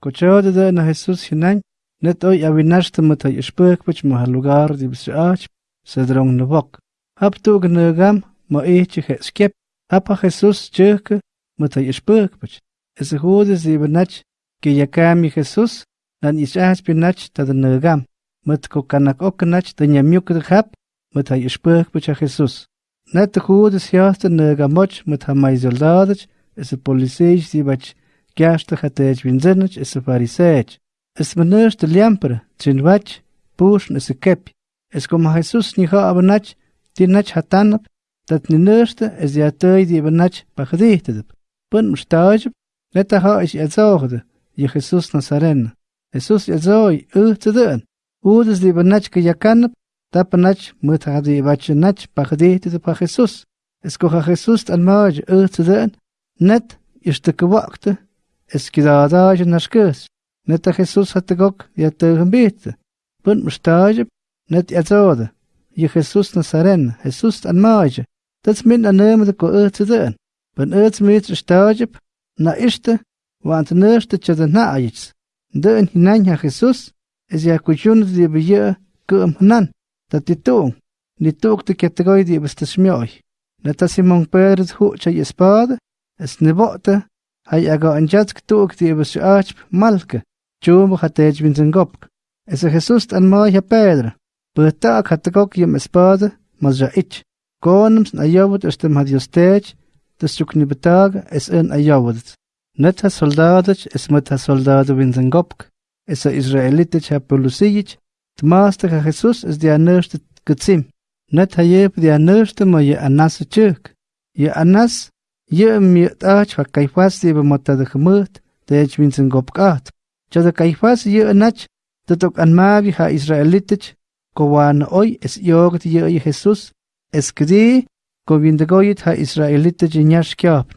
Cochode de na Jesús net oy awinashta mata ishpukpach ma lugar di bisach, sedrong na bok. Hap tu gnegam ma eche skep, hapa Jesús churke mata ishpukpach. Es judes di benach, que yakami Jesús, nan ishach binach ta de negam. Mat ko kanak oknach de nyamyuk de hap, mata ishpukpach a Jesús. Net de jaste mata mai soldadach, es a poliseich di bach Gasta chatej vinzenach is a farisech. Es meners de liampere, tsin wach, push is a kep. Es como Jesus ni ha abanach, di nach hatanap, dat ni nerste es ja tøy di abanach pachdichtedep. Pun mstajib, leta ha is jazogde, je Jesus Nazaren. Jesus jazoi, u te dön. Udes di abanach ke yakanap, tapanach mut ha di nach pachdichtedep pa Jesus. Es kocha Jesus dön. Net, is te kwakte, esquidaadaja nascas, neta Jesús hatagok yatagambita, punt mustaja, net yatoda, ye Jesús Nazaren, Jesús anmaja, dat min anem de ko ötse den, ben ötse mit stajip, na iste want nørste tje de naajits, de en hinanja Jesús, es ya kuchun de bije kum nan, dat titung, nituk de kategoi de bestasmjoj, neta Simon Pérez hucha y espada, es nebote, hay aga an jatsk tuuk di bes arch malke. Chum hatej bin gopk. Es a Jesus an mai ha Pedro. Beta katakok yem espada mas ja ich. Konums na yawut es dem had yostej. Das chukni betag es en ayawut. Net ha soldadach es met ha soldado bin gopk. Es a Israelitech ha polusiyich. Tmaasta ha Jesus es di anerste getsim. Net ha yep di anerste ma ye anas chuk. Ye anas Ye mi ach va kaifas di ba mata de khmut de ech vinsen gopkat. Cha de kaifas ye anach de tok an mavi ha israelitich ko wan oi es yogt ye ye Jesus es kdi ko vindegoyit ha israelitich nyash kyap.